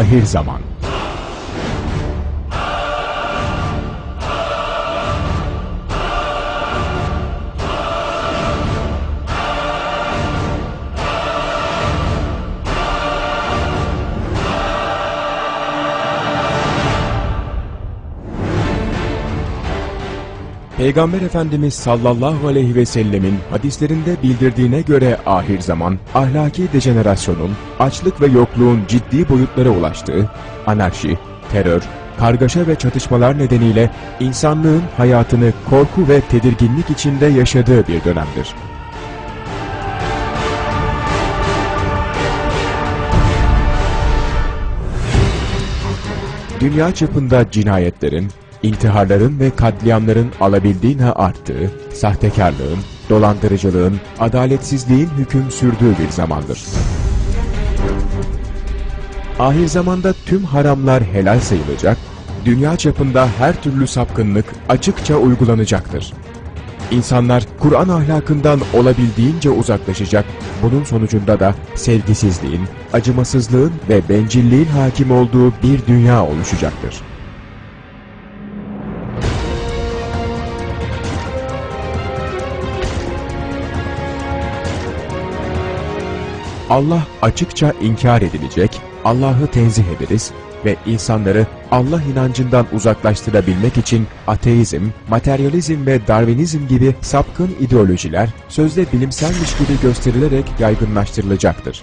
Ahir Zaman Peygamber Efendimiz sallallahu aleyhi ve sellemin hadislerinde bildirdiğine göre ahir zaman, ahlaki dejenerasyonun, açlık ve yokluğun ciddi boyutlara ulaştığı, anarşi, terör, kargaşa ve çatışmalar nedeniyle insanlığın hayatını korku ve tedirginlik içinde yaşadığı bir dönemdir. Dünya çapında cinayetlerin, intiharların ve katliamların alabildiğine arttığı, sahtekarlığın, dolandırıcılığın, adaletsizliğin hüküm sürdüğü bir zamandır. Ahir zamanda tüm haramlar helal sayılacak, dünya çapında her türlü sapkınlık açıkça uygulanacaktır. İnsanlar Kur'an ahlakından olabildiğince uzaklaşacak, bunun sonucunda da sevgisizliğin, acımasızlığın ve bencilliğin hakim olduğu bir dünya oluşacaktır. Allah açıkça inkar edilecek, Allah'ı tenzih ederiz ve insanları Allah inancından uzaklaştırabilmek için ateizm, materyalizm ve darwinizm gibi sapkın ideolojiler sözde bilimselmiş gibi gösterilerek yaygınlaştırılacaktır.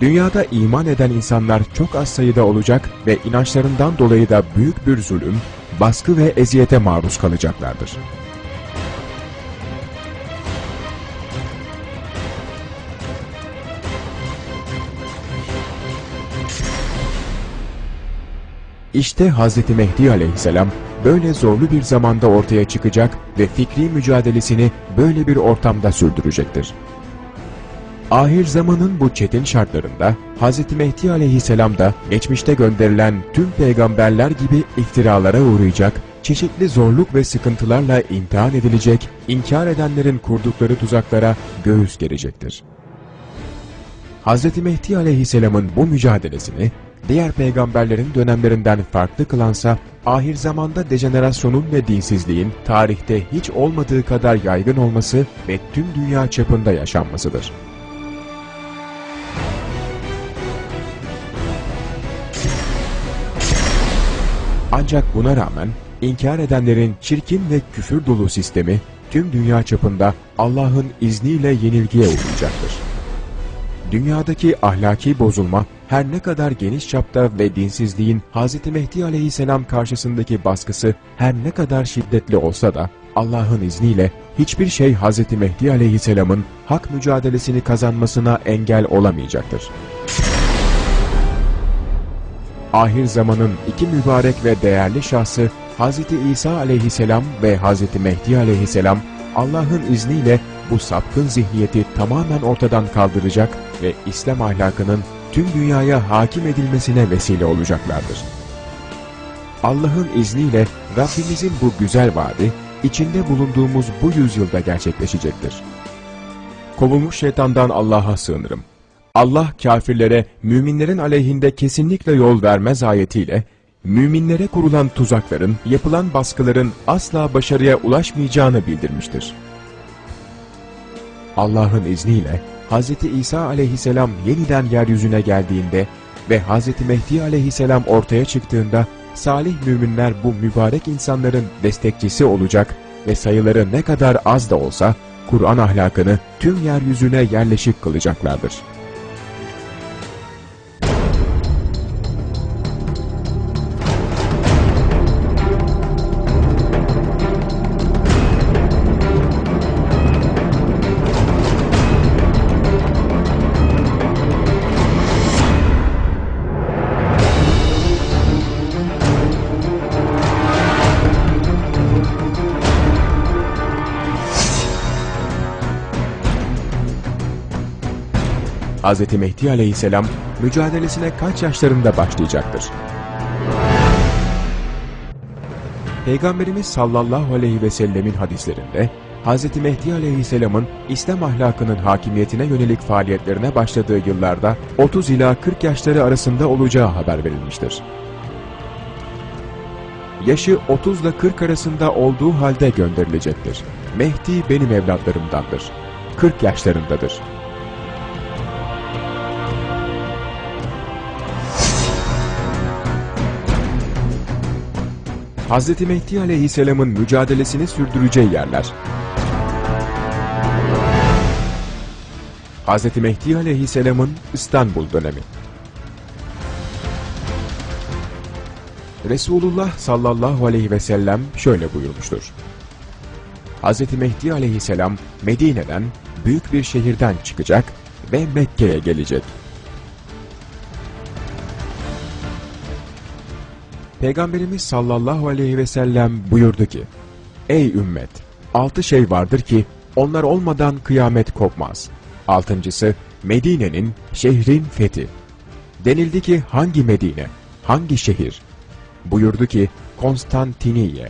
Dünyada iman eden insanlar çok az sayıda olacak ve inançlarından dolayı da büyük bir zulüm, baskı ve eziyete maruz kalacaklardır. İşte Hz. Mehdi aleyhisselam böyle zorlu bir zamanda ortaya çıkacak ve fikri mücadelesini böyle bir ortamda sürdürecektir. Ahir zamanın bu çetin şartlarında Hz. Mehdi aleyhisselam da geçmişte gönderilen tüm peygamberler gibi iftiralara uğrayacak, çeşitli zorluk ve sıkıntılarla imtihan edilecek, inkar edenlerin kurdukları tuzaklara göğüs gerecektir. Hz. Mehdi aleyhisselamın bu mücadelesini diğer peygamberlerin dönemlerinden farklı kılansa, ahir zamanda dejenerasyonun ve dinsizliğin tarihte hiç olmadığı kadar yaygın olması ve tüm dünya çapında yaşanmasıdır. Ancak buna rağmen inkar edenlerin çirkin ve küfür dolu sistemi tüm dünya çapında Allah'ın izniyle yenilgiye uğrayacaktır. Dünyadaki ahlaki bozulma her ne kadar geniş çapta ve dinsizliğin Hz. Mehdi aleyhisselam karşısındaki baskısı her ne kadar şiddetli olsa da Allah'ın izniyle hiçbir şey Hz. Mehdi aleyhisselamın hak mücadelesini kazanmasına engel olamayacaktır. Ahir zamanın iki mübarek ve değerli şahsı Hz. İsa aleyhisselam ve Hz. Mehdi aleyhisselam Allah'ın izniyle bu sapkın zihniyeti tamamen ortadan kaldıracak ve İslam ahlakının tüm dünyaya hakim edilmesine vesile olacaklardır. Allah'ın izniyle Rabbimizin bu güzel vaadi, içinde bulunduğumuz bu yüzyılda gerçekleşecektir. Kovulmuş şeytandan Allah'a sığınırım. Allah kafirlere müminlerin aleyhinde kesinlikle yol vermez ayetiyle, müminlere kurulan tuzakların, yapılan baskıların asla başarıya ulaşmayacağını bildirmiştir. Allah'ın izniyle Hz. İsa aleyhisselam yeniden yeryüzüne geldiğinde ve Hz. Mehdi aleyhisselam ortaya çıktığında salih müminler bu mübarek insanların destekçisi olacak ve sayıları ne kadar az da olsa Kur'an ahlakını tüm yeryüzüne yerleşik kılacaklardır. Hz. Mehdi aleyhisselam mücadelesine kaç yaşlarında başlayacaktır? Peygamberimiz sallallahu aleyhi ve sellemin hadislerinde Hz. Mehdi Aleyhisselam'ın İslam ahlakının hakimiyetine yönelik faaliyetlerine başladığı yıllarda 30 ila 40 yaşları arasında olacağı haber verilmiştir. Yaşı 30 ile 40 arasında olduğu halde gönderilecektir. Mehdi benim evlatlarımdandır. 40 yaşlarındadır. Hz. Mehdi Aleyhisselam'ın mücadelesini sürdüreceği yerler. Hz. Mehdi Aleyhisselam'ın İstanbul dönemi. Resulullah sallallahu aleyhi ve sellem şöyle buyurmuştur. Hz. Mehdi aleyhisselam Medine'den büyük bir şehirden çıkacak ve Mekke'ye gelecek. Peygamberimiz sallallahu aleyhi ve sellem buyurdu ki, Ey ümmet! Altı şey vardır ki onlar olmadan kıyamet kopmaz. Altıncısı Medine'nin, şehrin fethi. Denildi ki hangi Medine, hangi şehir? Buyurdu ki Konstantiniye.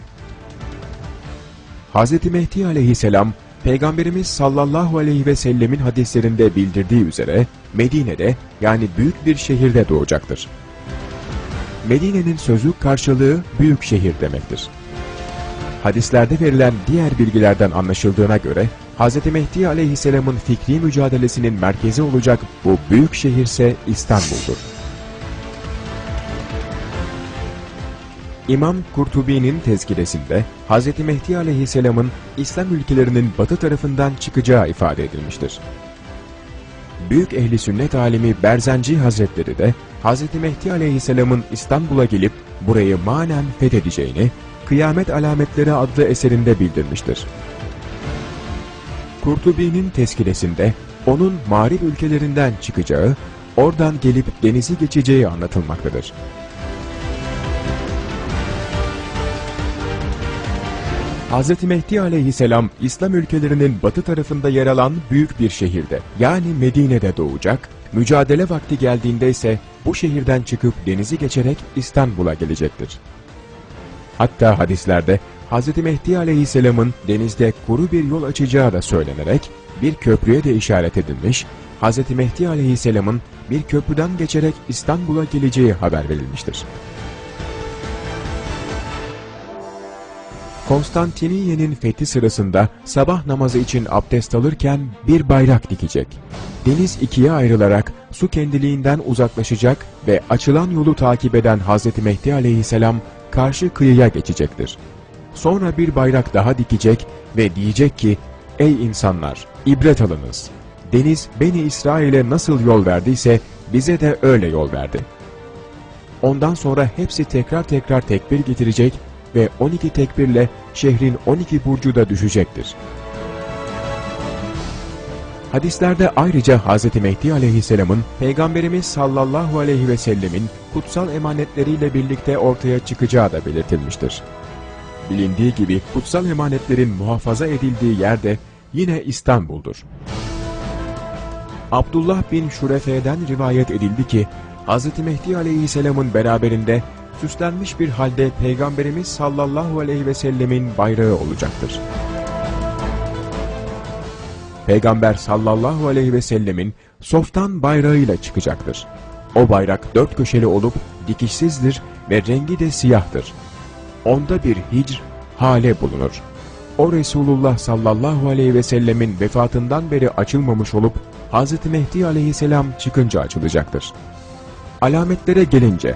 Hz. Mehdi aleyhisselam, Peygamberimiz sallallahu aleyhi ve sellemin hadislerinde bildirdiği üzere Medine'de yani büyük bir şehirde doğacaktır. Medine'nin sözü karşılığı büyük şehir demektir. Hadislerde verilen diğer bilgilerden anlaşıldığına göre Hz. Mehdi aleyhisselamın fikri mücadelesinin merkezi olacak bu büyük şehirse İstanbul'dur. İmam Kurtubi'nin tezkiresinde Hz. Mehdi aleyhisselamın İslam ülkelerinin batı tarafından çıkacağı ifade edilmiştir. Büyük ehli sünnet alimi Berzenci Hazretleri de Hz. Mehdi aleyhisselamın İstanbul'a gelip burayı manen fethedeceğini Kıyamet Alametleri adlı eserinde bildirmiştir. Kurtubi'nin tezkiresinde onun mağrib ülkelerinden çıkacağı, oradan gelip denizi geçeceği anlatılmaktadır. Hz. Mehdi aleyhisselam İslam ülkelerinin batı tarafında yer alan büyük bir şehirde yani Medine'de doğacak, mücadele vakti geldiğinde ise bu şehirden çıkıp denizi geçerek İstanbul'a gelecektir. Hatta hadislerde Hz. Mehdi aleyhisselamın denizde kuru bir yol açacağı da söylenerek bir köprüye de işaret edilmiş, Hz. Mehdi aleyhisselamın bir köprüden geçerek İstanbul'a geleceği haber verilmiştir. Konstantiniye'nin fethi sırasında sabah namazı için abdest alırken bir bayrak dikecek. Deniz ikiye ayrılarak su kendiliğinden uzaklaşacak ve açılan yolu takip eden Hz. Mehdi aleyhisselam karşı kıyıya geçecektir. Sonra bir bayrak daha dikecek ve diyecek ki, Ey insanlar! ibret alınız. Deniz Beni İsrail'e nasıl yol verdiyse bize de öyle yol verdi. Ondan sonra hepsi tekrar tekrar tekbir getirecek ve 12 tekbirle şehrin 12 burcu da düşecektir. Hadislerde ayrıca Hz. Mehdi aleyhisselamın Peygamberimiz sallallahu aleyhi ve sellemin kutsal emanetleriyle birlikte ortaya çıkacağı da belirtilmiştir. Bilindiği gibi kutsal emanetlerin muhafaza edildiği yerde yine İstanbul'dur. Abdullah bin Şurefe'den rivayet edildi ki, Hz. Mehdi aleyhisselamın beraberinde süslenmiş bir halde Peygamberimiz sallallahu aleyhi ve sellemin bayrağı olacaktır. Peygamber sallallahu aleyhi ve sellemin softan bayrağıyla çıkacaktır. O bayrak dört köşeli olup dikişsizdir ve rengi de siyahtır. Onda bir hicr, hale bulunur. O Resulullah sallallahu aleyhi ve sellemin vefatından beri açılmamış olup Hz. Mehdi aleyhisselam çıkınca açılacaktır. Alametlere gelince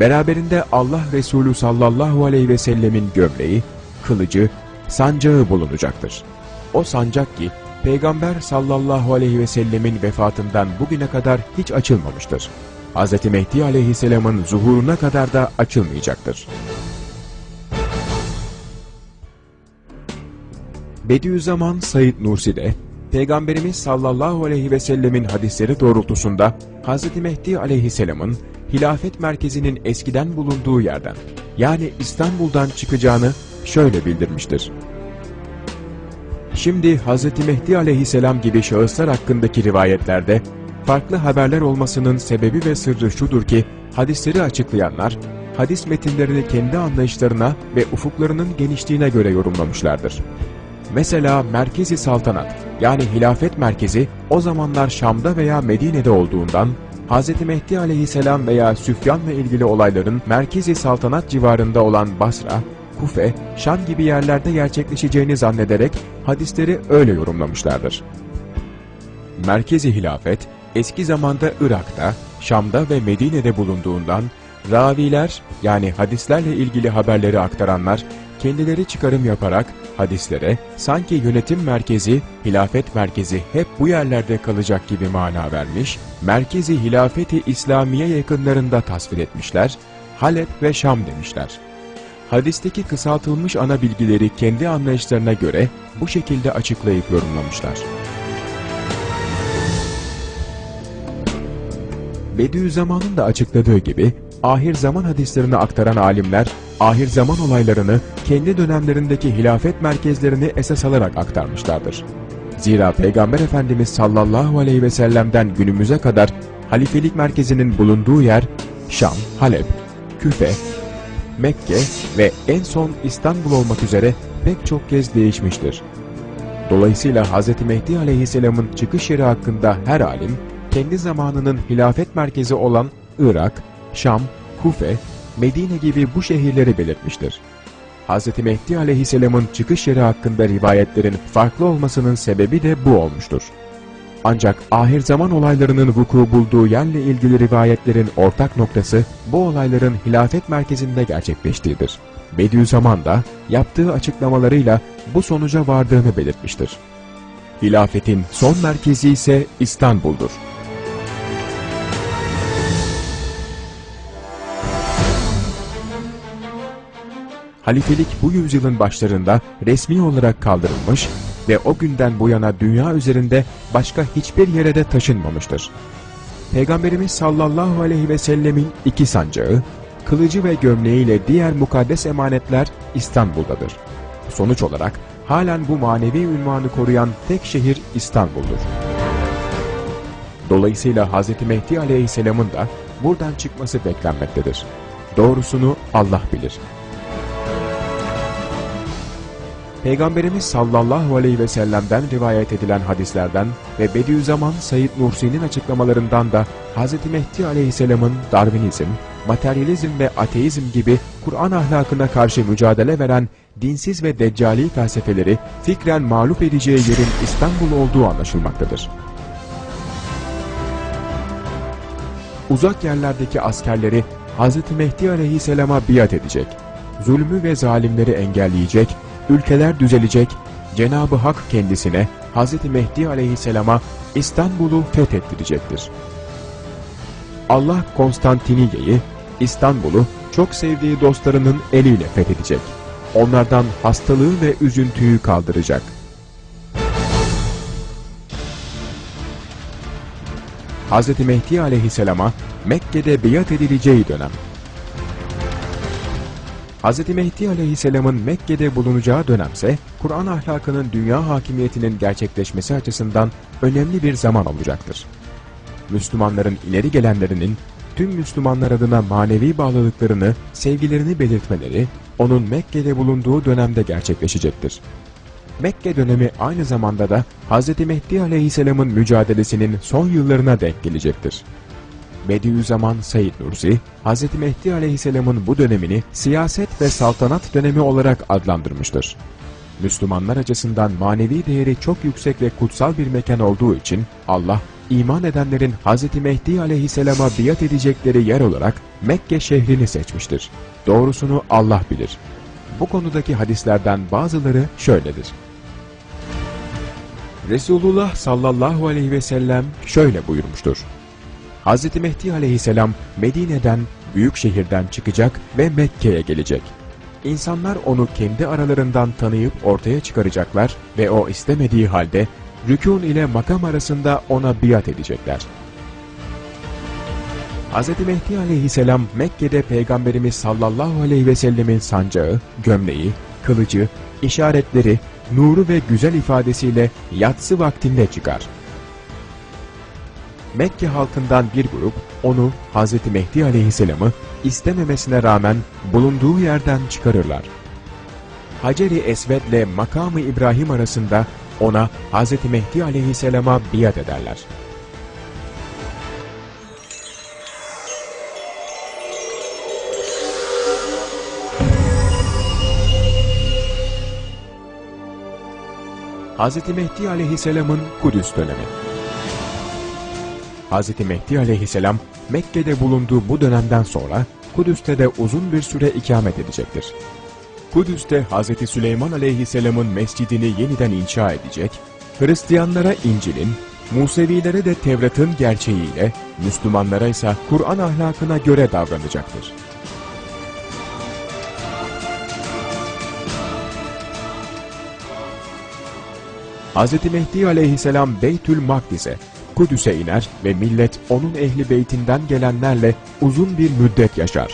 Beraberinde Allah Resulü sallallahu aleyhi ve sellemin gömleği, kılıcı, sancağı bulunacaktır. O sancak ki Peygamber sallallahu aleyhi ve sellemin vefatından bugüne kadar hiç açılmamıştır. Hz. Mehdi aleyhisselamın zuhuruna kadar da açılmayacaktır. Bediüzzaman Said Nursi de Peygamberimiz sallallahu aleyhi ve sellemin hadisleri doğrultusunda Hz. Mehdi aleyhisselamın hilafet merkezinin eskiden bulunduğu yerden yani İstanbul'dan çıkacağını şöyle bildirmiştir. Şimdi Hz. Mehdi aleyhisselam gibi şahıslar hakkındaki rivayetlerde farklı haberler olmasının sebebi ve sırrı şudur ki hadisleri açıklayanlar hadis metinlerini kendi anlayışlarına ve ufuklarının genişliğine göre yorumlamışlardır. Mesela Merkezi Saltanat yani hilafet merkezi o zamanlar Şam'da veya Medine'de olduğundan Hz. Mehdi aleyhisselam veya Süfyan'la ilgili olayların Merkezi Saltanat civarında olan Basra, Kufe, Şam gibi yerlerde gerçekleşeceğini zannederek hadisleri öyle yorumlamışlardır. Merkezi hilafet, eski zamanda Irak'ta, Şam'da ve Medine'de bulunduğundan, raviler yani hadislerle ilgili haberleri aktaranlar, kendileri çıkarım yaparak hadislere sanki yönetim merkezi, hilafet merkezi hep bu yerlerde kalacak gibi mana vermiş, merkezi hilafeti İslamiye yakınlarında tasvir etmişler, Halep ve Şam demişler. Hadisteki kısaltılmış ana bilgileri kendi anlayışlarına göre bu şekilde açıklayıp yorumlamışlar. Bediüzzaman'ın da açıkladığı gibi, ahir zaman hadislerini aktaran alimler, ahir zaman olaylarını kendi dönemlerindeki hilafet merkezlerini esas alarak aktarmışlardır. Zira Peygamber Efendimiz sallallahu aleyhi ve sellem'den günümüze kadar halifelik merkezinin bulunduğu yer, Şam, Halep, Küfe, Mekke ve en son İstanbul olmak üzere pek çok kez değişmiştir. Dolayısıyla Hz. Mehdi aleyhisselamın çıkış yeri hakkında her alim, kendi zamanının hilafet merkezi olan Irak, Şam, Kufe, Medine gibi bu şehirleri belirtmiştir. Hz. Mehdi aleyhisselamın çıkış yeri hakkında rivayetlerin farklı olmasının sebebi de bu olmuştur. Ancak ahir zaman olaylarının vuku bulduğu yerle ilgili rivayetlerin ortak noktası bu olayların hilafet merkezinde gerçekleştiğidir. Bediüzzaman da yaptığı açıklamalarıyla bu sonuca vardığını belirtmiştir. Hilafetin son merkezi ise İstanbul'dur. Halifelik bu yüzyılın başlarında resmi olarak kaldırılmış ve o günden bu yana dünya üzerinde başka hiçbir yere de taşınmamıştır. Peygamberimiz sallallahu aleyhi ve sellemin iki sancağı, kılıcı ve gömleğiyle diğer mukaddes emanetler İstanbul'dadır. Sonuç olarak halen bu manevi ünvanı koruyan tek şehir İstanbul'dur. Dolayısıyla Hz. Mehdi aleyhisselamın da buradan çıkması beklenmektedir. Doğrusunu Allah bilir. Peygamberimiz sallallahu aleyhi ve sellem'den rivayet edilen hadislerden ve Bediüzzaman Said Nursi'nin açıklamalarından da Hz. Mehdi aleyhisselamın Darwinizm, materyalizm ve ateizm gibi Kur'an ahlakına karşı mücadele veren dinsiz ve deccali felsefeleri fikren mağlup edeceği yerin İstanbul olduğu anlaşılmaktadır. Uzak yerlerdeki askerleri Hz. Mehdi aleyhisselama biat edecek, zulmü ve zalimleri engelleyecek ülkeler düzelecek, Cenab-ı Hak kendisine Hz. Mehdi aleyhisselama İstanbul'u fethettirecektir. Allah Konstantiniyye'yi, İstanbul'u çok sevdiği dostlarının eliyle fethedecek. Onlardan hastalığı ve üzüntüyü kaldıracak. Hz. Mehdi aleyhisselama Mekke'de biat edileceği dönem Hz. Mehdi aleyhisselamın Mekke'de bulunacağı dönemse, Kur'an ahlakının dünya hakimiyetinin gerçekleşmesi açısından önemli bir zaman olacaktır. Müslümanların ileri gelenlerinin tüm Müslümanlar adına manevi bağlılıklarını, sevgilerini belirtmeleri, onun Mekke'de bulunduğu dönemde gerçekleşecektir. Mekke dönemi aynı zamanda da Hz. Mehdi aleyhisselamın mücadelesinin son yıllarına denk gelecektir. Bediüzzaman Said Nursi, Hz. Mehdi aleyhisselamın bu dönemini siyaset ve saltanat dönemi olarak adlandırmıştır. Müslümanlar açısından manevi değeri çok yüksek ve kutsal bir mekan olduğu için Allah, iman edenlerin Hz. Mehdi aleyhisselama biat edecekleri yer olarak Mekke şehrini seçmiştir. Doğrusunu Allah bilir. Bu konudaki hadislerden bazıları şöyledir. Resulullah sallallahu aleyhi ve sellem şöyle buyurmuştur. Hz. Mehdi aleyhisselam Medine'den, büyük şehirden çıkacak ve Mekke'ye gelecek. İnsanlar onu kendi aralarından tanıyıp ortaya çıkaracaklar ve o istemediği halde rükûn ile makam arasında ona biat edecekler. Hz. Mehdi aleyhisselam Mekke'de Peygamberimiz sallallahu aleyhi ve sellemin sancağı, gömleği, kılıcı, işaretleri, nuru ve güzel ifadesiyle yatsı vaktinde çıkar. Mekke halkından bir grup onu Hz. Mehdi aleyhisselamı istememesine rağmen bulunduğu yerden çıkarırlar. Hacer-i Esved ile makamı İbrahim arasında ona Hz. Mehdi aleyhisselama biat ederler. Hz. Mehdi aleyhisselamın Kudüs dönemi Hz. Mehdi aleyhisselam Mekke'de bulunduğu bu dönemden sonra Kudüs'te de uzun bir süre ikamet edecektir. Kudüs'te Hz. Süleyman aleyhisselamın mescidini yeniden inşa edecek, Hristiyanlara İncil'in, Musevilere de Tevrat'ın gerçeğiyle, Müslümanlara ise Kur'an ahlakına göre davranacaktır. Hz. Mehdi aleyhisselam Beytül Makdis'e, Kudüs'e iner ve millet onun ehli beytinden gelenlerle uzun bir müddet yaşar.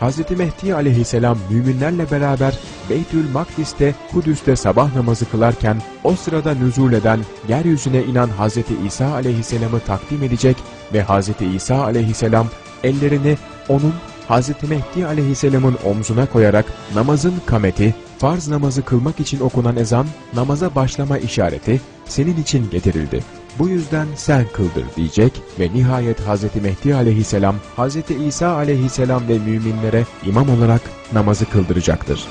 Hz. Mehdi aleyhisselam müminlerle beraber Beytül Makdis'te Kudüs'te sabah namazı kılarken o sırada nüzul eden yeryüzüne inen Hz. İsa aleyhisselamı takdim edecek ve Hz. İsa aleyhisselam ellerini onun Hz. Mehdi aleyhisselamın omzuna koyarak namazın kameti, farz namazı kılmak için okunan ezan, namaza başlama işareti senin için getirildi. Bu yüzden sen kıldır diyecek ve nihayet Hz. Mehdi aleyhisselam, Hz. İsa aleyhisselam ve müminlere imam olarak namazı kıldıracaktır.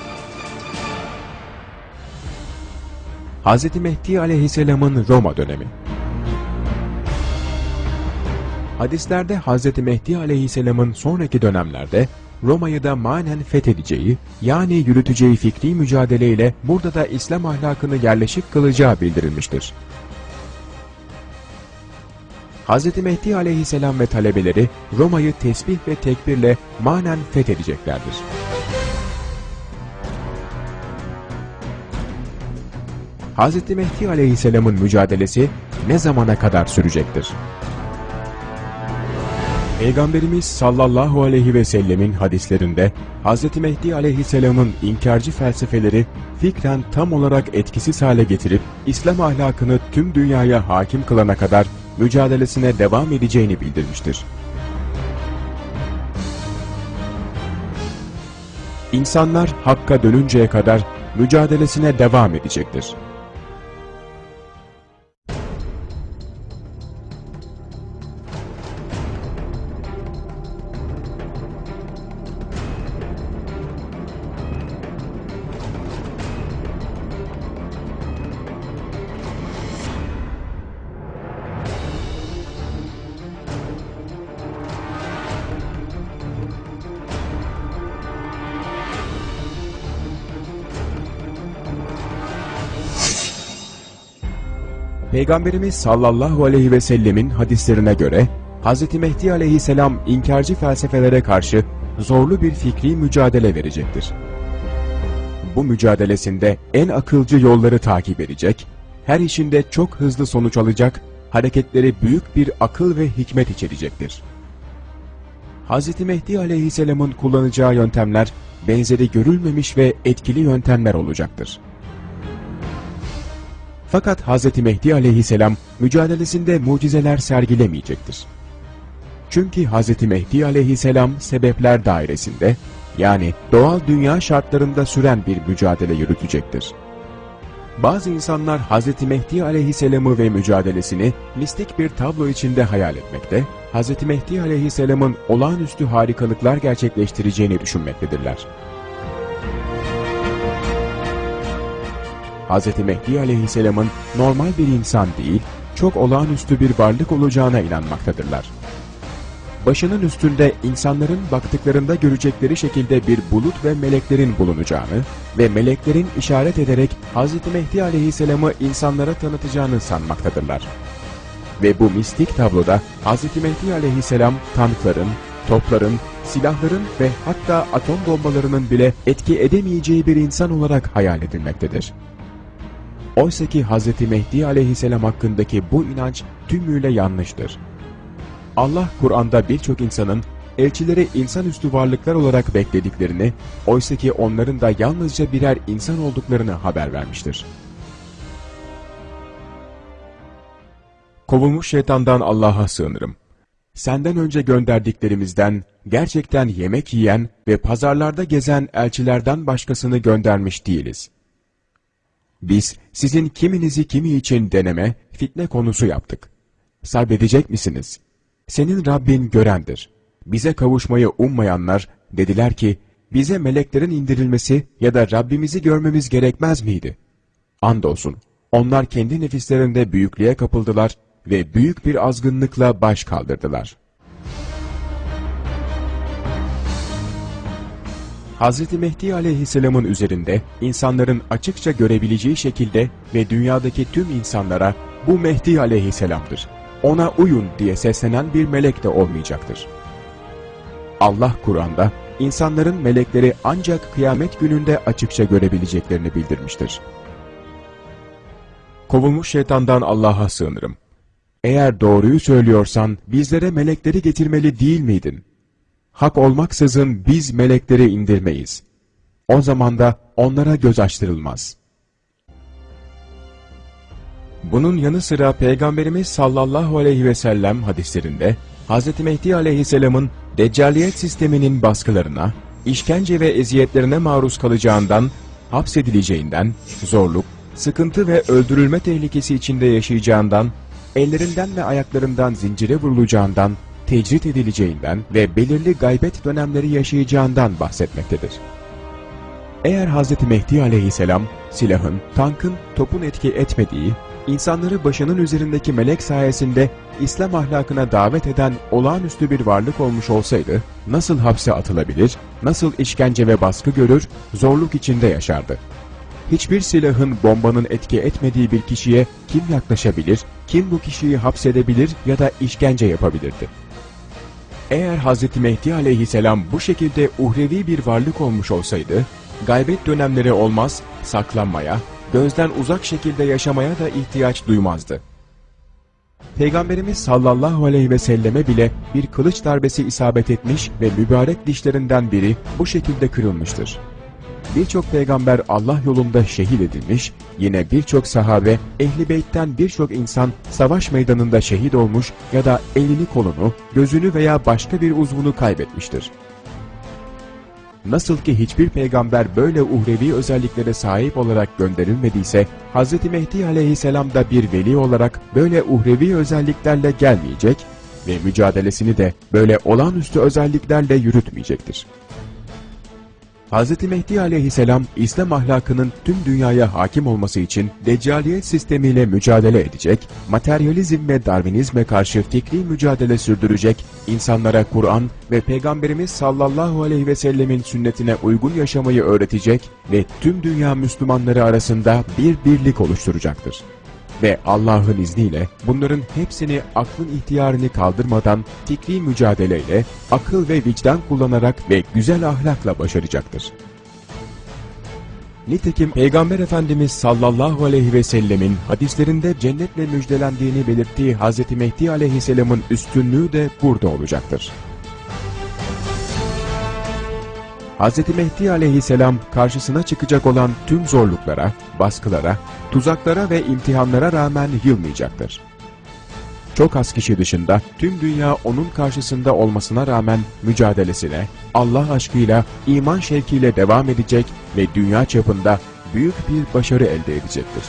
Hz. Mehdi aleyhisselamın Roma dönemi Hadislerde Hz. Mehdi aleyhisselamın sonraki dönemlerde Roma'yı da manen fethedeceği, yani yürüteceği fikri mücadeleyle burada da İslam ahlakını yerleşik kılacağı bildirilmiştir. Hz. Mehdi aleyhisselam ve talebeleri Roma'yı tesbih ve tekbirle manen fethedeceklerdir. Hz. Mehdi aleyhisselamın mücadelesi ne zamana kadar sürecektir? Peygamberimiz sallallahu aleyhi ve sellemin hadislerinde Hz. Mehdi aleyhisselamın inkarcı felsefeleri fikren tam olarak etkisiz hale getirip İslam ahlakını tüm dünyaya hakim kılana kadar mücadelesine devam edeceğini bildirmiştir. İnsanlar Hakk'a dönünceye kadar mücadelesine devam edecektir. Peygamberimiz sallallahu aleyhi ve sellemin hadislerine göre Hz. Mehdi aleyhisselam inkarcı felsefelere karşı zorlu bir fikri mücadele verecektir. Bu mücadelesinde en akılcı yolları takip edecek, her işinde çok hızlı sonuç alacak, hareketleri büyük bir akıl ve hikmet içerecektir. Hz. Mehdi aleyhisselamın kullanacağı yöntemler benzeri görülmemiş ve etkili yöntemler olacaktır. Fakat Hz. Mehdi aleyhisselam mücadelesinde mucizeler sergilemeyecektir. Çünkü Hz. Mehdi aleyhisselam sebepler dairesinde, yani doğal dünya şartlarında süren bir mücadele yürütecektir. Bazı insanlar Hz. Mehdi aleyhisselamı ve mücadelesini mistik bir tablo içinde hayal etmekte, Hz. Mehdi aleyhisselamın olağanüstü harikalıklar gerçekleştireceğini düşünmektedirler. Hz. Mehdi aleyhisselamın normal bir insan değil, çok olağanüstü bir varlık olacağına inanmaktadırlar. Başının üstünde insanların baktıklarında görecekleri şekilde bir bulut ve meleklerin bulunacağını ve meleklerin işaret ederek Hz. Mehdi aleyhisselamı insanlara tanıtacağını sanmaktadırlar. Ve bu mistik tabloda Hz. Mehdi aleyhisselam tankların, topların, silahların ve hatta atom bombalarının bile etki edemeyeceği bir insan olarak hayal edilmektedir. Oysa ki Hz. Mehdi aleyhisselam hakkındaki bu inanç tümüyle yanlıştır. Allah Kur'an'da birçok insanın elçileri insanüstü varlıklar olarak beklediklerini, oysa ki onların da yalnızca birer insan olduklarını haber vermiştir. Kovulmuş şeytandan Allah'a sığınırım. senden önce gönderdiklerimizden gerçekten yemek yiyen ve pazarlarda gezen elçilerden başkasını göndermiş değiliz. Biz sizin kiminizi kimi için deneme, fitne konusu yaptık. Sabredecek misiniz? Senin Rabbin görendir. Bize kavuşmayı ummayanlar dediler ki, bize meleklerin indirilmesi ya da Rabbimizi görmemiz gerekmez miydi? Andolsun, onlar kendi nefislerinde büyüklüğe kapıldılar ve büyük bir azgınlıkla baş kaldırdılar. Hz. Mehdi aleyhisselamın üzerinde insanların açıkça görebileceği şekilde ve dünyadaki tüm insanlara bu Mehdi aleyhisselamdır. Ona uyun diye seslenen bir melek de olmayacaktır. Allah Kur'an'da insanların melekleri ancak kıyamet gününde açıkça görebileceklerini bildirmiştir. Kovulmuş şeytandan Allah'a sığınırım. Eğer doğruyu söylüyorsan bizlere melekleri getirmeli değil miydin? Hak olmaksızın biz melekleri indirmeyiz. O zaman da onlara göz açtırılmaz. Bunun yanı sıra Peygamberimiz sallallahu aleyhi ve sellem hadislerinde Hz. Mehdi aleyhisselamın deccaliyet sisteminin baskılarına, işkence ve eziyetlerine maruz kalacağından, hapsedileceğinden, zorluk, sıkıntı ve öldürülme tehlikesi içinde yaşayacağından, ellerinden ve ayaklarından zincire vurulacağından, tecrit edileceğinden ve belirli gaybet dönemleri yaşayacağından bahsetmektedir. Eğer Hz. Mehdi aleyhisselam silahın, tankın, topun etki etmediği, insanları başının üzerindeki melek sayesinde İslam ahlakına davet eden olağanüstü bir varlık olmuş olsaydı, nasıl hapse atılabilir, nasıl işkence ve baskı görür, zorluk içinde yaşardı. Hiçbir silahın bombanın etki etmediği bir kişiye kim yaklaşabilir, kim bu kişiyi hapsedebilir ya da işkence yapabilirdi? Eğer Hz. Mehdi aleyhisselam bu şekilde uhrevi bir varlık olmuş olsaydı, gaybet dönemleri olmaz, saklanmaya, gözden uzak şekilde yaşamaya da ihtiyaç duymazdı. Peygamberimiz sallallahu aleyhi ve selleme bile bir kılıç darbesi isabet etmiş ve mübarek dişlerinden biri bu şekilde kırılmıştır. Birçok peygamber Allah yolunda şehit edilmiş, yine birçok sahabe, ehli beytten birçok insan savaş meydanında şehit olmuş ya da elini kolunu, gözünü veya başka bir uzvunu kaybetmiştir. Nasıl ki hiçbir peygamber böyle uhrevi özelliklere sahip olarak gönderilmediyse, Hz. Mehdi aleyhisselam da bir veli olarak böyle uhrevi özelliklerle gelmeyecek ve mücadelesini de böyle olağanüstü özelliklerle yürütmeyecektir. Hz. Mehdi aleyhisselam, İslam ahlakının tüm dünyaya hakim olması için deccaliyet sistemiyle mücadele edecek, materyalizm ve darwinizme karşı fikri mücadele sürdürecek, insanlara Kur'an ve Peygamberimiz sallallahu aleyhi ve sellemin sünnetine uygun yaşamayı öğretecek ve tüm dünya Müslümanları arasında bir birlik oluşturacaktır ve Allah'ın izniyle bunların hepsini aklın ihtiyarını kaldırmadan fikri mücadeleyle, akıl ve vicdan kullanarak ve güzel ahlakla başaracaktır. Nitekim Peygamber Efendimiz sallallahu aleyhi ve sellemin hadislerinde cennetle müjdelendiğini belirttiği Hz. Mehdi aleyhisselamın üstünlüğü de burada olacaktır. Hz. Mehdi aleyhisselam karşısına çıkacak olan tüm zorluklara, baskılara, tuzaklara ve imtihanlara rağmen yılmayacaktır. Çok az kişi dışında tüm dünya onun karşısında olmasına rağmen mücadelesine, Allah aşkıyla, iman şevkiyle devam edecek ve dünya çapında büyük bir başarı elde edecektir.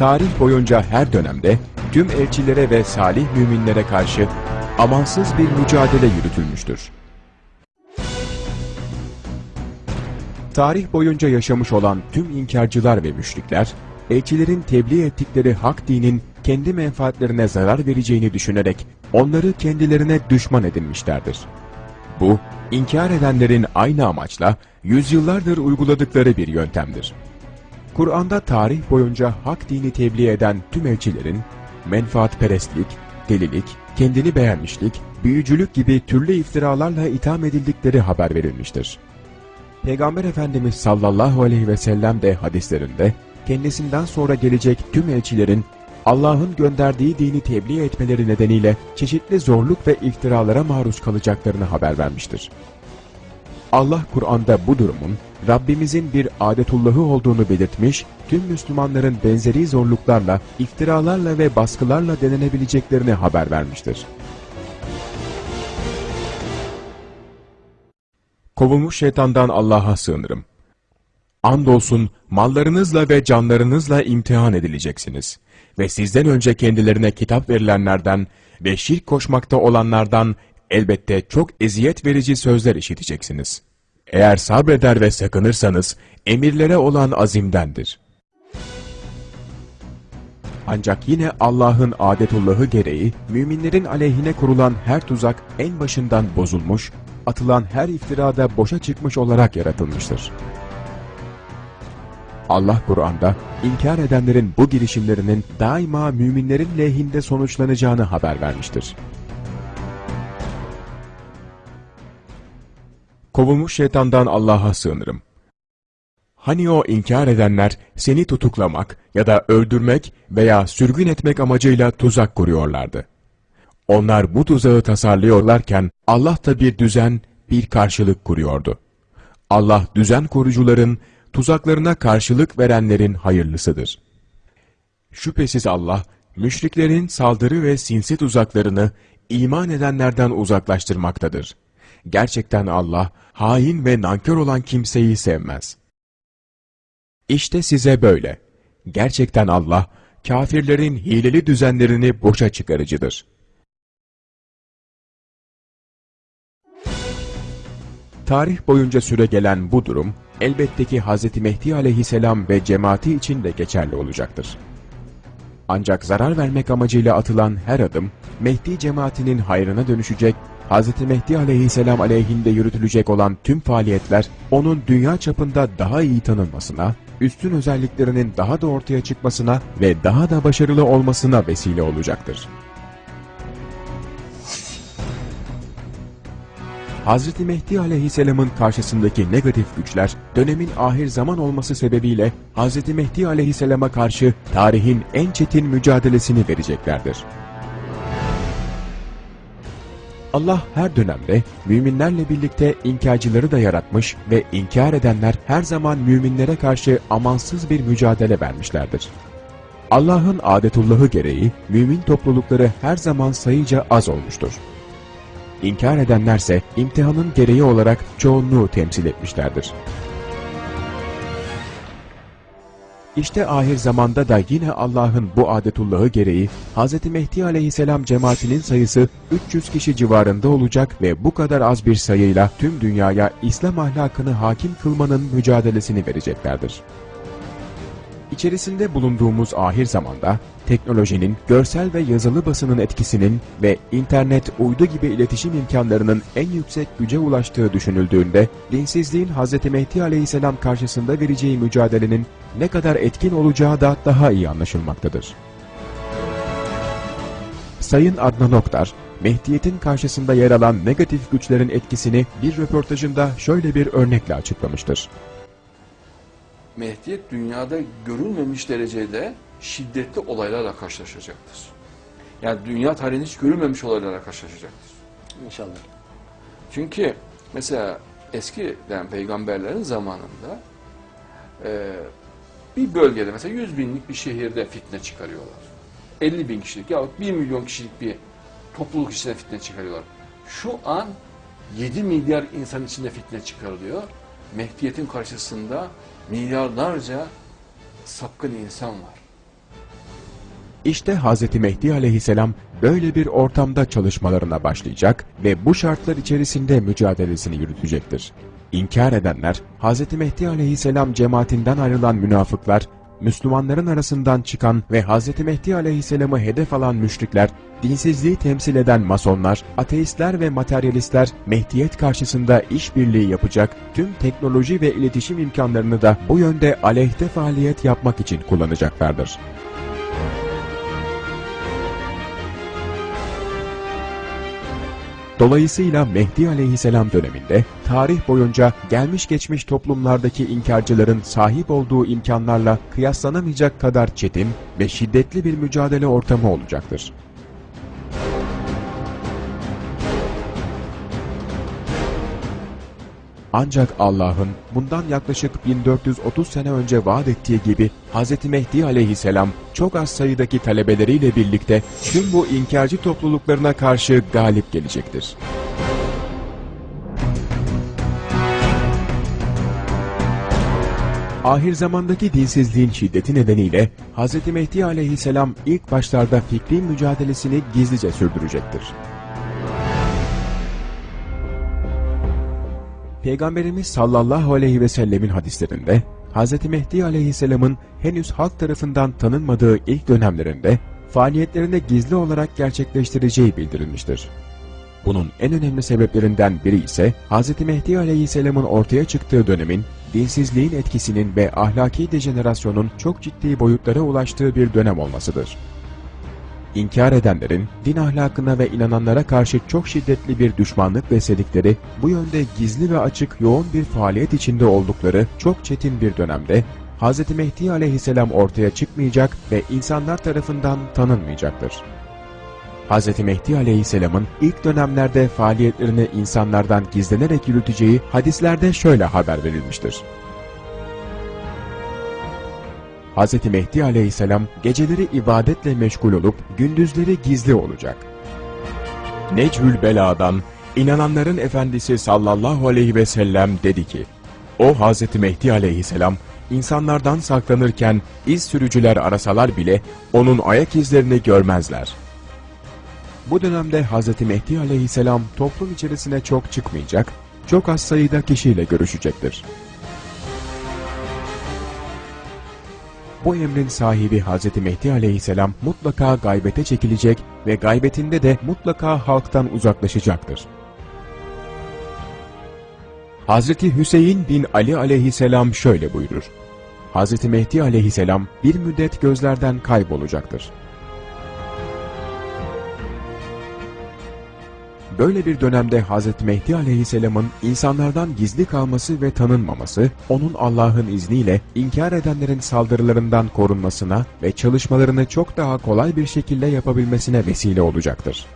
Tarih boyunca her dönemde tüm elçilere ve salih müminlere karşı amansız bir mücadele yürütülmüştür. Tarih boyunca yaşamış olan tüm inkarcılar ve müşrikler, elçilerin tebliğ ettikleri hak dinin kendi menfaatlerine zarar vereceğini düşünerek onları kendilerine düşman edinmişlerdir. Bu, inkar edenlerin aynı amaçla yüzyıllardır uyguladıkları bir yöntemdir. Kur'an'da tarih boyunca hak dini tebliğ eden tüm elçilerin, menfaatperestlik, delilik, kendini beğenmişlik, büyücülük gibi türlü iftiralarla itham edildikleri haber verilmiştir. Peygamber Efendimiz sallallahu aleyhi ve sellem de hadislerinde kendisinden sonra gelecek tüm elçilerin Allah'ın gönderdiği dini tebliğ etmeleri nedeniyle çeşitli zorluk ve iftiralara maruz kalacaklarını haber vermiştir. Allah Kur'an'da bu durumun Rabbimizin bir adetullahı olduğunu belirtmiş, tüm Müslümanların benzeri zorluklarla, iftiralarla ve baskılarla denenebileceklerini haber vermiştir. Kovulmuş şeytandan Allah'a sığınırım. Andolsun mallarınızla ve canlarınızla imtihan edileceksiniz. Ve sizden önce kendilerine kitap verilenlerden ve şirk koşmakta olanlardan elbette çok eziyet verici sözler işiteceksiniz. Eğer sabreder ve sakınırsanız emirlere olan azimdendir. Ancak yine Allah'ın adetullahı gereği müminlerin aleyhine kurulan her tuzak en başından bozulmuş, atılan her iftirada boşa çıkmış olarak yaratılmıştır. Allah Kur'an'da inkar edenlerin bu girişimlerinin daima müminlerin lehinde sonuçlanacağını haber vermiştir. Kovulmuş şeytandan Allah'a sığınırım. Hani o inkar edenler seni tutuklamak ya da öldürmek veya sürgün etmek amacıyla tuzak kuruyorlardı. Onlar bu tuzağı tasarlıyorlarken Allah da bir düzen, bir karşılık kuruyordu. Allah düzen kurucuların, tuzaklarına karşılık verenlerin hayırlısıdır. Şüphesiz Allah, müşriklerin saldırı ve sinsi tuzaklarını iman edenlerden uzaklaştırmaktadır. Gerçekten Allah, hain ve nankör olan kimseyi sevmez. İşte size böyle. Gerçekten Allah, kafirlerin hileli düzenlerini boşa çıkarıcıdır. Tarih boyunca süre gelen bu durum, elbette ki Hz. Mehdi aleyhisselam ve cemaati için de geçerli olacaktır. Ancak zarar vermek amacıyla atılan her adım, Mehdi cemaatinin hayrına dönüşecek, Hz. Mehdi aleyhisselam aleyhinde yürütülecek olan tüm faaliyetler, onun dünya çapında daha iyi tanınmasına, üstün özelliklerinin daha da ortaya çıkmasına ve daha da başarılı olmasına vesile olacaktır. Hz. Mehdi aleyhisselamın karşısındaki negatif güçler, dönemin ahir zaman olması sebebiyle Hz. Mehdi aleyhisselama karşı tarihin en çetin mücadelesini vereceklerdir. Allah her dönemde müminlerle birlikte inkarcıları da yaratmış ve inkar edenler her zaman müminlere karşı amansız bir mücadele vermişlerdir. Allah'ın adetullahı gereği mümin toplulukları her zaman sayıca az olmuştur. İnkar edenlerse imtihanın gereği olarak çoğunluğu temsil etmişlerdir. İşte ahir zamanda da yine Allah'ın bu adetullahı gereği Hz. Mehdi aleyhisselam cemaatinin sayısı 300 kişi civarında olacak ve bu kadar az bir sayıyla tüm dünyaya İslam ahlakını hakim kılmanın mücadelesini vereceklerdir. İçerisinde bulunduğumuz ahir zamanda teknolojinin, görsel ve yazılı basının etkisinin ve internet, uydu gibi iletişim imkanlarının en yüksek güce ulaştığı düşünüldüğünde, dinsizliğin Hz. Mehdi aleyhisselam karşısında vereceği mücadelenin ne kadar etkin olacağı da daha iyi anlaşılmaktadır. Sayın Adnan Oktar, Mehdiyet'in karşısında yer alan negatif güçlerin etkisini bir röportajında şöyle bir örnekle açıklamıştır. Mehdiyet dünyada görülmemiş derecede şiddetli olaylarla karşılaşacaktır. Yani dünya tarihinde hiç görülmemiş olaylarla karşılaşacaktır. İnşallah. Çünkü mesela eskiden peygamberlerin zamanında e, bir bölgede mesela 100 binlik bir şehirde fitne çıkarıyorlar. 50 bin kişilik yahut 1 milyon kişilik bir topluluk içinde fitne çıkarıyorlar. Şu an 7 milyar insan içinde fitne çıkarılıyor. Mehdiyet'in karşısında milyarlarca sapkın insan var. İşte Hz. Mehdi aleyhisselam böyle bir ortamda çalışmalarına başlayacak ve bu şartlar içerisinde mücadelesini yürütecektir. İnkar edenler, Hz. Mehdi aleyhisselam cemaatinden ayrılan münafıklar, Müslümanların arasından çıkan ve Hz. Mehdi aleyhisselamı hedef alan müşrikler, dinsizliği temsil eden masonlar, ateistler ve materyalistler Mehdiyet karşısında işbirliği yapacak, tüm teknoloji ve iletişim imkanlarını da bu yönde aleyhte faaliyet yapmak için kullanacaklardır. Dolayısıyla Mehdi aleyhisselam döneminde tarih boyunca gelmiş geçmiş toplumlardaki inkarcıların sahip olduğu imkanlarla kıyaslanamayacak kadar çetin ve şiddetli bir mücadele ortamı olacaktır. Ancak Allah'ın bundan yaklaşık 1430 sene önce vaat ettiği gibi Hz. Mehdi aleyhisselam çok az sayıdaki talebeleriyle birlikte tüm bu inkarcı topluluklarına karşı galip gelecektir. Ahir zamandaki dinsizliğin şiddeti nedeniyle Hz. Mehdi aleyhisselam ilk başlarda fikri mücadelesini gizlice sürdürecektir. Peygamberimiz sallallahu aleyhi ve sellemin hadislerinde Hz. Mehdi aleyhisselamın henüz halk tarafından tanınmadığı ilk dönemlerinde faaliyetlerini gizli olarak gerçekleştireceği bildirilmiştir. Bunun en önemli sebeplerinden biri ise Hz. Mehdi aleyhisselamın ortaya çıktığı dönemin dinsizliğin etkisinin ve ahlaki dejenerasyonun çok ciddi boyutlara ulaştığı bir dönem olmasıdır. İnkar edenlerin din ahlakına ve inananlara karşı çok şiddetli bir düşmanlık besledikleri, bu yönde gizli ve açık yoğun bir faaliyet içinde oldukları çok çetin bir dönemde Hz. Mehdi aleyhisselam ortaya çıkmayacak ve insanlar tarafından tanınmayacaktır. Hz. Mehdi aleyhisselamın ilk dönemlerde faaliyetlerini insanlardan gizlenerek yürüteceği hadislerde şöyle haber verilmiştir. Hz. Mehdi aleyhisselam geceleri ibadetle meşgul olup gündüzleri gizli olacak. Necül Bela'dan inananların efendisi sallallahu aleyhi ve sellem dedi ki, o Hz. Mehdi aleyhisselam insanlardan saklanırken iz sürücüler arasalar bile onun ayak izlerini görmezler. Bu dönemde Hz. Mehdi aleyhisselam toplum içerisine çok çıkmayacak, çok az sayıda kişiyle görüşecektir. Bu emrin sahibi Hz. Mehdi aleyhisselam mutlaka gaybete çekilecek ve gaybetinde de mutlaka halktan uzaklaşacaktır. Hz. Hüseyin bin Ali aleyhisselam şöyle buyurur. Hz. Mehdi aleyhisselam bir müddet gözlerden kaybolacaktır. Böyle bir dönemde Hz. Mehdi aleyhisselamın insanlardan gizli kalması ve tanınmaması, onun Allah'ın izniyle inkar edenlerin saldırılarından korunmasına ve çalışmalarını çok daha kolay bir şekilde yapabilmesine vesile olacaktır.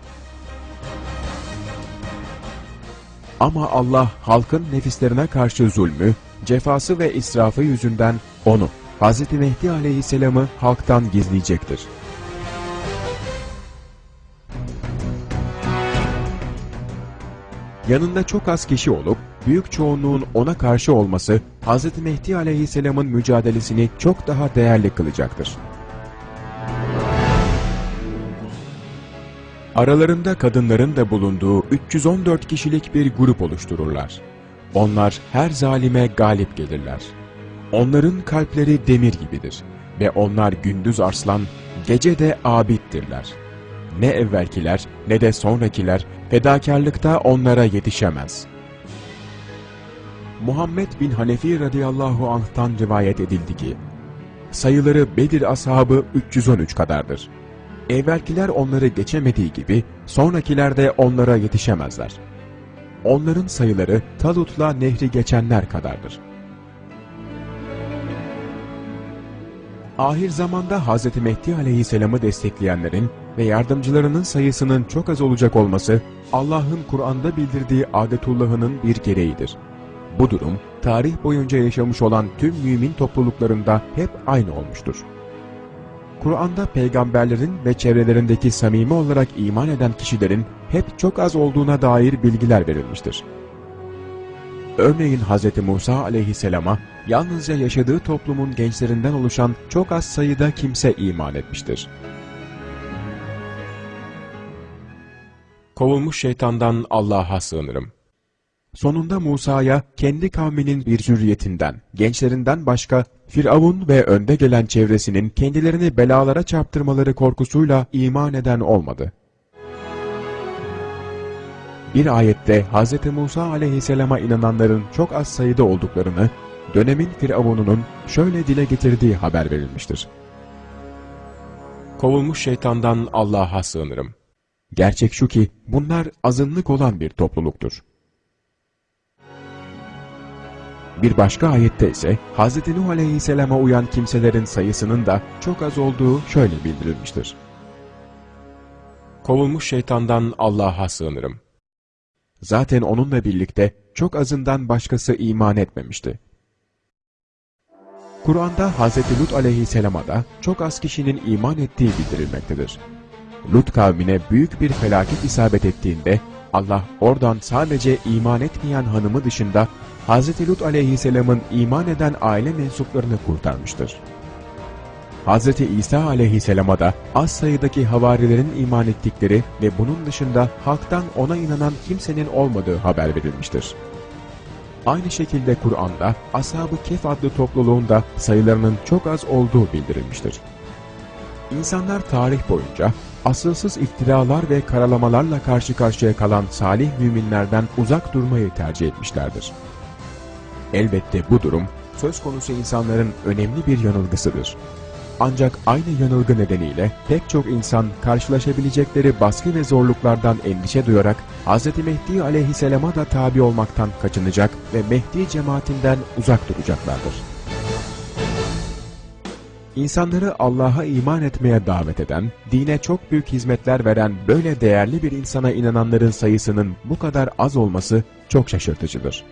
Ama Allah halkın nefislerine karşı zulmü, cefası ve israfı yüzünden onu, Hz. Mehdi aleyhisselamı halktan gizleyecektir. Yanında çok az kişi olup büyük çoğunluğun ona karşı olması Hz. Mehdi aleyhisselamın mücadelesini çok daha değerli kılacaktır. Aralarında kadınların da bulunduğu 314 kişilik bir grup oluştururlar. Onlar her zalime galip gelirler. Onların kalpleri demir gibidir ve onlar gündüz arslan, gece de abittirler.'' Ne evvelkiler ne de sonrakiler fedakarlıkta onlara yetişemez. Muhammed bin Hanefi radıyallahu anh'tan rivayet edildi ki, sayıları Bedir ashabı 313 kadardır. Evvelkiler onları geçemediği gibi sonrakiler de onlara yetişemezler. Onların sayıları Talut'la nehri geçenler kadardır. Ahir zamanda Hz. Mehdi aleyhisselamı destekleyenlerin ve yardımcılarının sayısının çok az olacak olması Allah'ın Kur'an'da bildirdiği adetullahının bir gereğidir. Bu durum tarih boyunca yaşamış olan tüm mümin topluluklarında hep aynı olmuştur. Kur'an'da peygamberlerin ve çevrelerindeki samimi olarak iman eden kişilerin hep çok az olduğuna dair bilgiler verilmiştir. Örneğin Hz. Musa aleyhisselama yalnızca yaşadığı toplumun gençlerinden oluşan çok az sayıda kimse iman etmiştir. Kovulmuş şeytandan Allah'a sığınırım. Sonunda Musa'ya kendi kavminin bir zürriyetinden, gençlerinden başka Firavun ve önde gelen çevresinin kendilerini belalara çarptırmaları korkusuyla iman eden olmadı. Bir ayette Hz. Musa aleyhisselama inananların çok az sayıda olduklarını, dönemin Firavun'unun şöyle dile getirdiği haber verilmiştir. Kovulmuş şeytandan Allah'a sığınırım. Gerçek şu ki bunlar azınlık olan bir topluluktur. Bir başka ayette ise Hz. Nuh Aleyhisselam'a uyan kimselerin sayısının da çok az olduğu şöyle bildirilmiştir. Kovulmuş şeytandan Allah'a sığınırım. Zaten onunla birlikte çok azından başkası iman etmemişti. Kur'an'da Hz. Lut aleyhisselama da çok az kişinin iman ettiği bildirilmektedir. Lut kavmine büyük bir felaket isabet ettiğinde Allah oradan sadece iman etmeyen hanımı dışında Hz. Lut aleyhisselamın iman eden aile mensuplarını kurtarmıştır. Hz. İsa aleyhisselama da az sayıdaki havarilerin iman ettikleri ve bunun dışında halktan ona inanan kimsenin olmadığı haber verilmiştir. Aynı şekilde Kur'an'da Ashab-ı Kehf adlı topluluğun da sayılarının çok az olduğu bildirilmiştir. İnsanlar tarih boyunca asılsız iftiralar ve karalamalarla karşı karşıya kalan salih müminlerden uzak durmayı tercih etmişlerdir. Elbette bu durum söz konusu insanların önemli bir yanılgısıdır. Ancak aynı yanılgı nedeniyle pek çok insan karşılaşabilecekleri baskı ve zorluklardan endişe duyarak Hz. Mehdi aleyhisselama da tabi olmaktan kaçınacak ve Mehdi cemaatinden uzak duracaklardır. İnsanları Allah'a iman etmeye davet eden, dine çok büyük hizmetler veren böyle değerli bir insana inananların sayısının bu kadar az olması çok şaşırtıcıdır.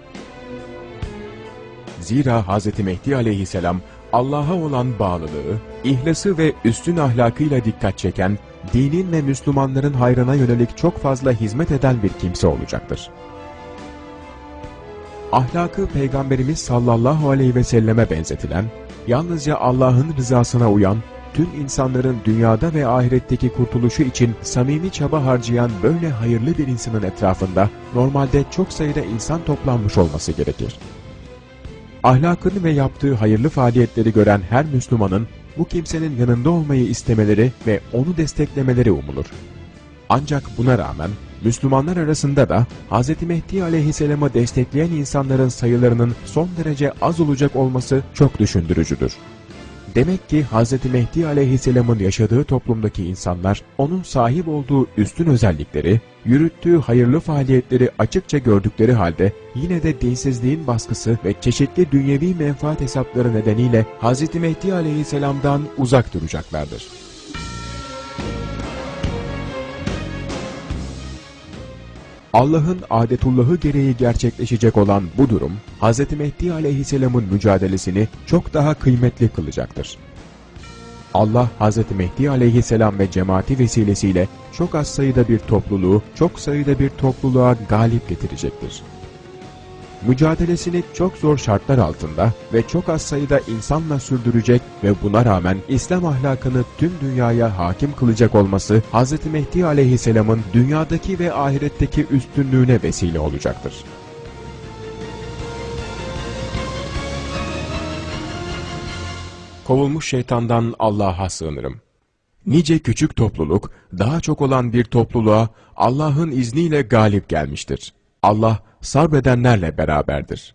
Zira Hz. Mehdi aleyhisselam Allah'a olan bağlılığı, ihlası ve üstün ahlakıyla dikkat çeken, dinin ve Müslümanların hayrına yönelik çok fazla hizmet eden bir kimse olacaktır. Ahlakı Peygamberimiz sallallahu aleyhi ve selleme benzetilen, yalnızca Allah'ın rızasına uyan, tüm insanların dünyada ve ahiretteki kurtuluşu için samimi çaba harcayan böyle hayırlı bir insanın etrafında normalde çok sayıda insan toplanmış olması gerekir. Ahlakını ve yaptığı hayırlı faaliyetleri gören her Müslümanın bu kimsenin yanında olmayı istemeleri ve onu desteklemeleri umulur. Ancak buna rağmen Müslümanlar arasında da Hz. Mehdi aleyhisselamı destekleyen insanların sayılarının son derece az olacak olması çok düşündürücüdür. Demek ki Hz. Mehdi aleyhisselamın yaşadığı toplumdaki insanlar onun sahip olduğu üstün özellikleri, yürüttüğü hayırlı faaliyetleri açıkça gördükleri halde yine de dinsizliğin baskısı ve çeşitli dünyevi menfaat hesapları nedeniyle Hz. Mehdi aleyhisselamdan uzak duracaklardır. Allah'ın adetullahı gereği gerçekleşecek olan bu durum, Hz. Mehdi aleyhisselamın mücadelesini çok daha kıymetli kılacaktır. Allah Hz. Mehdi aleyhisselam ve cemaati vesilesiyle çok az sayıda bir topluluğu, çok sayıda bir topluluğa galip getirecektir. Mücadelesini çok zor şartlar altında ve çok az sayıda insanla sürdürecek ve buna rağmen İslam ahlakını tüm dünyaya hakim kılacak olması Hz. Mehdi aleyhisselamın dünyadaki ve ahiretteki üstünlüğüne vesile olacaktır. Kovulmuş şeytandan Allah'a sığınırım. Nice küçük topluluk, daha çok olan bir topluluğa Allah'ın izniyle galip gelmiştir. Allah sabredenlerle beraberdir.